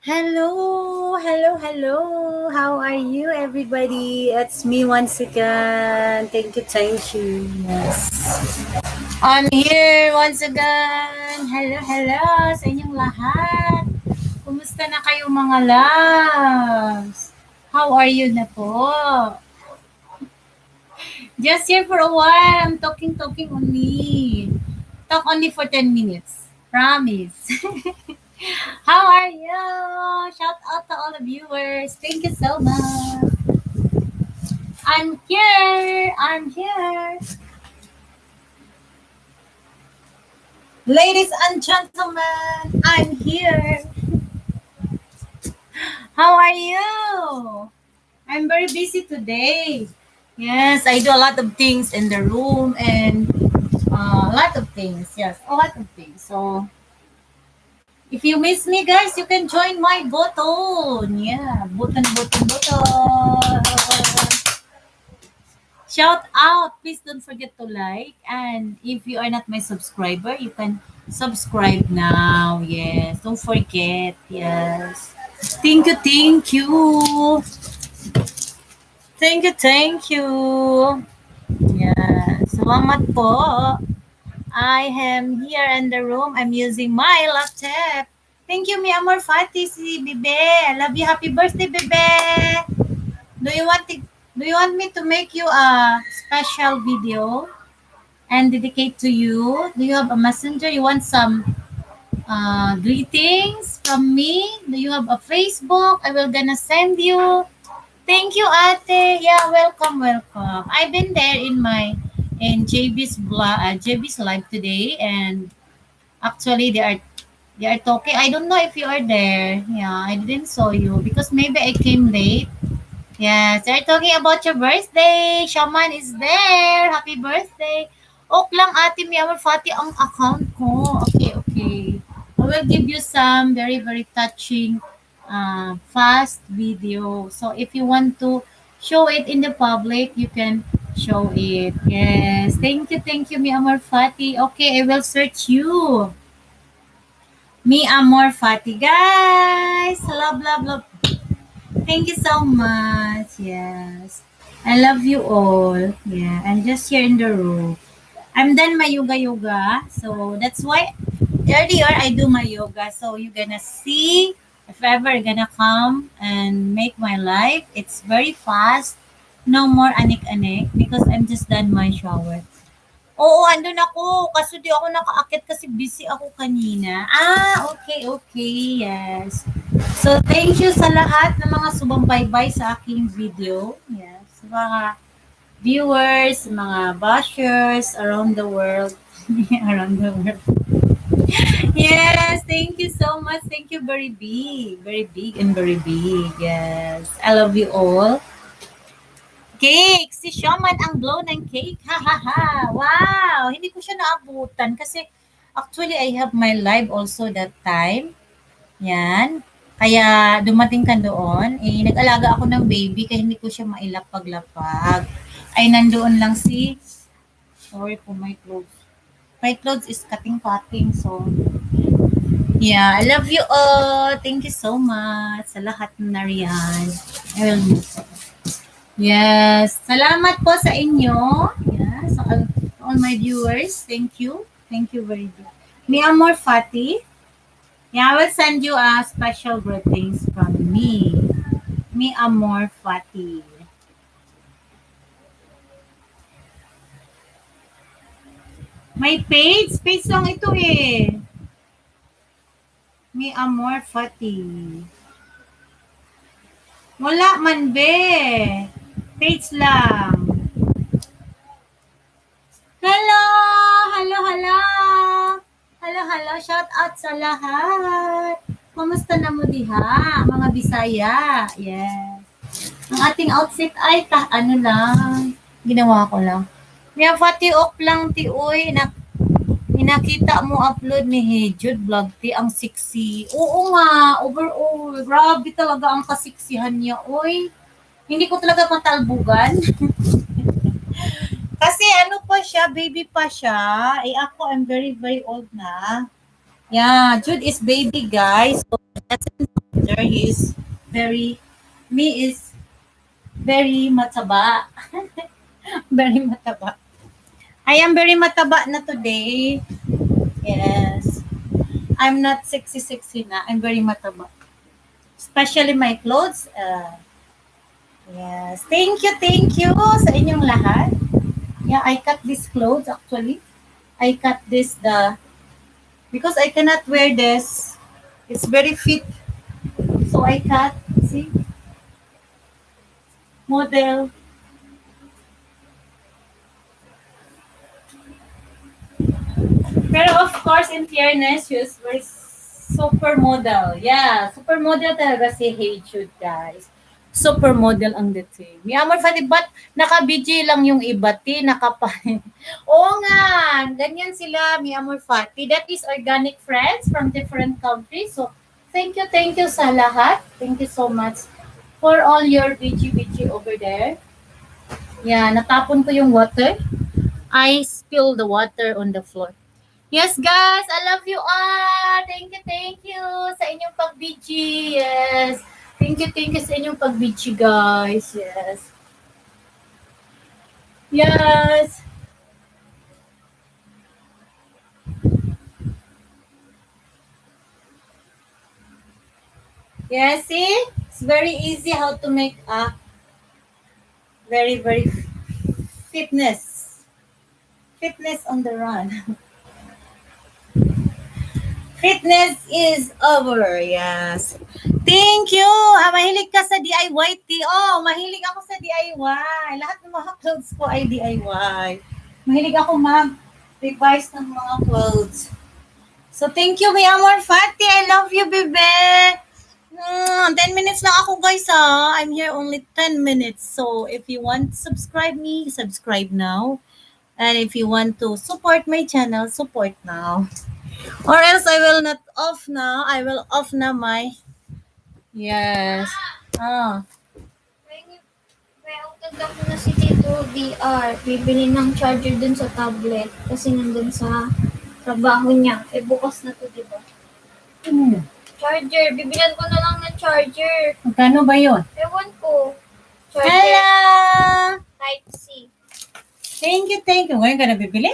Hello, hello, hello. How are you, everybody? It's me once again. Thank you, thank you. Yes. I'm here once again. Hello, hello sa inyong lahat. Kumusta na kayo mga loves? How are you na po? Just here for a while. I'm talking, talking only. Talk only for 10 minutes. Promise. How are you? Shout out to all the viewers. Thank you so much. I'm here. I'm here. Ladies and gentlemen, I'm here. How are you? I'm very busy today. Yes, I do a lot of things in the room and uh, a lot of things. Yes, a lot of things. So if you miss me, guys, you can join my button. Yeah, button, button, button. Shout out. Please don't forget to like. And if you are not my subscriber, you can subscribe now. Yes, don't forget. Yes. Thank you, thank you. Thank you, thank you. Yeah, salamat po. I am here in the room. I'm using my laptop. Thank you, mi amor Fati, si Bebe. I love you. Happy birthday, Bebe. Do you want to, do you want me to make you a special video and dedicate to you? Do you have a messenger? You want some uh, greetings from me? Do you have a Facebook? I will gonna send you. Thank you, Ate. Yeah, welcome, welcome. I've been there in my in JB's blog, uh, JB's live today, and actually they are they are talking. I don't know if you are there. Yeah, I didn't saw you because maybe I came late. Yes, they're talking about your birthday. Shaman is there. Happy birthday. Ok lang, Ate Miyamar Fati ang account ko. Okay, okay. I will give you some very, very touching uh, fast video. So if you want to show it in the public, you can show it. Yes. Thank you, thank you, Mi Amor Fati. Okay, I will search you. Mi Amor Fati. Guys, love, love, love. Thank you so much. Yes. I love you all. Yeah, I'm just here in the room. I'm done my yoga yoga. So that's why earlier I do my yoga. So you're gonna see if ever gonna come and make my life. It's very fast. No more anik-anik because I'm just done my shower. Oo, andun ako. Kaso di ako nakaakit kasi busy ako kanina. Ah, okay, okay. Yes. So, thank you sa lahat ng mga subaybay sa aking video. Yes. Sa mga viewers, mga bashers around the world. around the world. yes, thank you so much. Thank you very big. Very big and very big. Yes. I love you all. Cake! Si Shaman ang blow ng cake. Ha, ha, ha. Wow! Hindi ko siya naabutan kasi actually I have my live also that time. Yan. Kaya dumating ka doon. Eh, nag-alaga ako ng baby kaya hindi ko siya mailapag-lapag. Ay, nandoon lang si... Sorry for my clothes. My clothes is cutting-cutting. So, yeah. I love you all. Thank you so much sa lahat ng nariyan. I will miss you. Yes. Salamat po sa inyo. Yes. All, all my viewers. Thank you. Thank you very much. Mi Amor Fati. Yeah, I will send you a special greetings from me. Mi Amor Fati. May page? Page lang ito eh. Mi Amor Fati. Wala man be. Page lang. Hello! Hello, hello! Hello, hello! Shout out sa lahat! Kumusta na mo diha, mga Bisaya? Yes. Ang ating outfit ay ta, ano lang, ginawa ko lang. May fati ok lang ti uy, na, inakita mo upload ni Hejud vlog ti ang sexy. Oo nga, overall, grabe talaga ang kasiksihan niya, uy hindi ko talaga matalbugan. Kasi ano pa siya, baby pa siya. Eh ako, I'm very, very old na. Yeah, Jude is baby, guys. So, There he is very, me is very mataba. very mataba. I am very mataba na today. Yes. I'm not sexy sexy na. I'm very mataba. Especially my clothes. Uh, yes. Thank you, thank you sa inyong lahat. Yeah, I cut this clothes actually. I cut this the because I cannot wear this. It's very fit. So I cut, see? Model. Pero of course, in fairness, she's very supermodel. Yeah, supermodel talaga si Hey Jude, guys. Supermodel ang dating. Mi amor Fati, ba't naka-BG lang yung iba, ti? Nakapa... Oo nga, ganyan sila, mi amor Fati. That is organic friends from different countries. So, thank you, thank you sa lahat. Thank you so much for all your BG-BG over there. Yeah, natapon ko yung water. I spilled the water on the floor. Yes, guys, I love you all. Thank you, thank you sa inyong pag-BG. Yes. Thank you, thank you sa inyong pag-BG, guys. Yes. Yes. Yes, see? It's very easy how to make a very, very fitness. Fitness on the run. Fitness is over, yes. Thank you! Ah, mahilig ka sa DIY, T. Oh, mahilig ako sa DIY. Lahat ng mga clothes ko ay DIY. Mahilig ako mag-revise ng mga clothes. So, thank you, mi amor Fati. I love you, bebe. Mm, 10 minutes lang ako, guys, ha. I'm here only 10 minutes. So, if you want to subscribe me, subscribe now. And if you want to support my channel, support now. Or else I will not off now. I will off na my... Yes. Ah. Ako na si Tito VR. Bibili ng charger dun sa tablet. Kasi nandun sa trabaho niya. Eh, bukas na to, di ba? Ano? Charger. Bibilan ko na lang ng charger. Magkano ba yun? Ewan ko. Charger. Hello! Type-C. Thank you, thank you. Ngayon ka na bibili?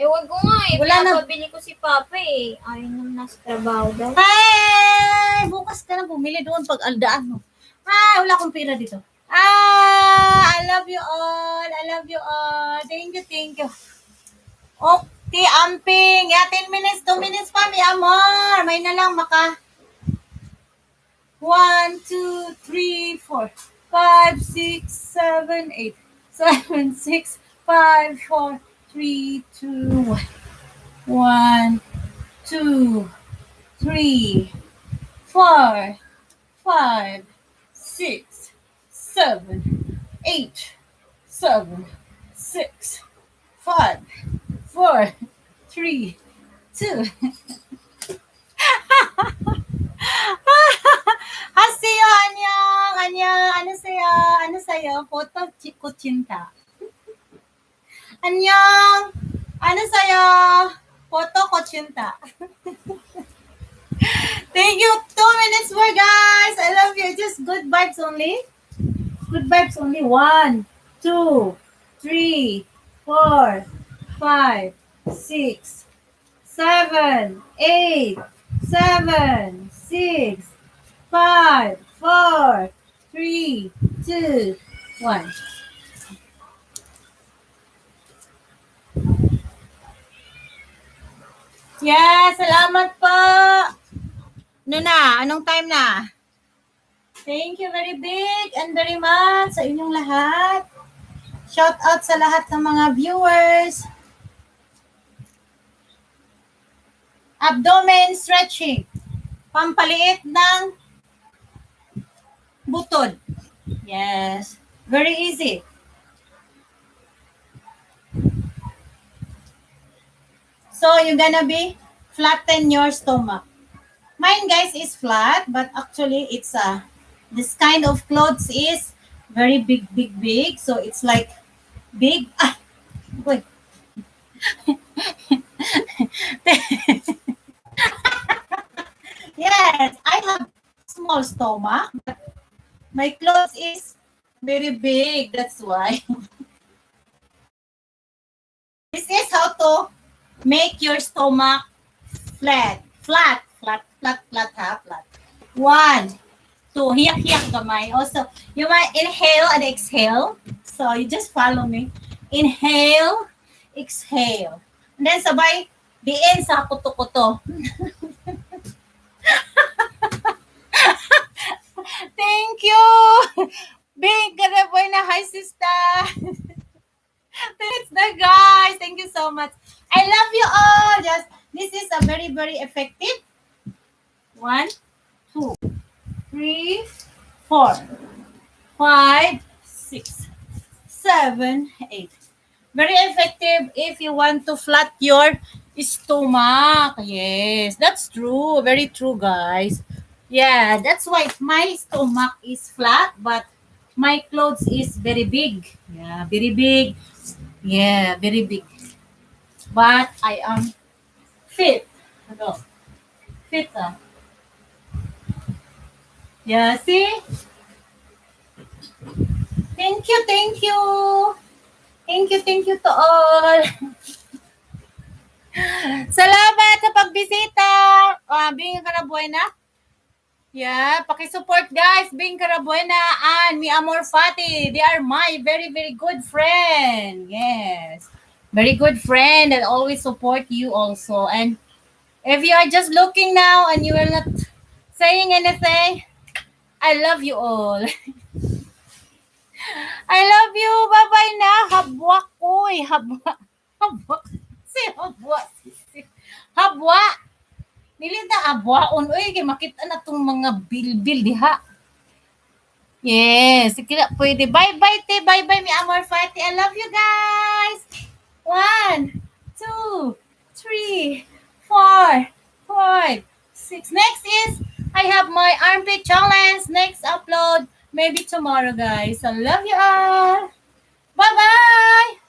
Ewan ko nga eh. Wala na- Pinapabili ko si Papa eh. Ayaw naman nasa trabaho daw. Hi! Bukas ka na bumili doon pag aldaan mo. Hi! Wala akong pera dito. Ah! I love you all. I love you all. Thank you, thank you. Okay, amping. Yeah, 10 minutes, 2 minutes pa, mi amor. May na lang maka... 1, 2, 3, 4, 5, 6, 7, 8, 7, 6, 5, 4, 3, 2, 1, 2, 3, 4, 5, 6, 7, 8, 7, 6, 5, 4, 3, 2. Hasiyo, anyong, anyong, ano sa'yo, ano sa'yo, photo chi- kuchinta. Anyong, ano sa'yo, photo kuchinta. Thank you. Two minutes more, guys. I love you. Just good vibes only. Good vibes only. One, two, three, four, five, six, seven, eight, seven, six, five, four, three, two, one. Yes, salamat po. Ano na? Anong time na? Thank you very big and very much sa inyong lahat. Shout out sa lahat ng mga viewers. Abdomen stretching. Pampaliit ng butod. Yes. Very easy. So, you're gonna be flatten your stomach. Mine, guys, is flat, but actually, it's a, this kind of clothes is very big, big, big. So, it's like big. Ah, wait. yes, I have small stomach. But my clothes is very big. That's why. make your stomach flat. Flat. Flat. Flat. Flat. Ha? Flat. One. Two. Hiyak-hiyak gamay. Also, you might inhale and exhale. So, you just follow me. Inhale. Exhale. And then sabay, diin sa kuto-kuto. Thank you! Big boy na hi, sister! That's the guys. Thank you so much. I love you all. Just this is a very, very effective. One, two, three, four, five, six, seven, eight. Very effective if you want to flat your stomach. Yes, that's true. Very true, guys. Yeah, that's why my stomach is flat, but my clothes is very big. Yeah, very big. Yeah, very big. But I am fit. Hello. Fit. Ah. Yeah, see? Thank you, thank you. Thank you, thank you to all. Salamat sa pagbisita. Uh, Bing Carabuena. Yeah, paki-support guys. Bing Carabuena and Mi Amor Fati. They are my very, very good friend. Yes. Very good friend that always support you also. And if you are just looking now and you are not saying anything, I love you all. I love you. Bye-bye na. Habwa ko eh. Habwa. Habwa. Si habwa. Habwa. Dili na abwaon. Uy, kay makita na tong mga bilbil diha. Yes, sige pwede. Bye-bye, te. Bye-bye, mi amor fati. I love you guys. One, two, three, four, five, six. Next is, I have my armpit challenge. Next upload, maybe tomorrow, guys. I love you all. Bye-bye.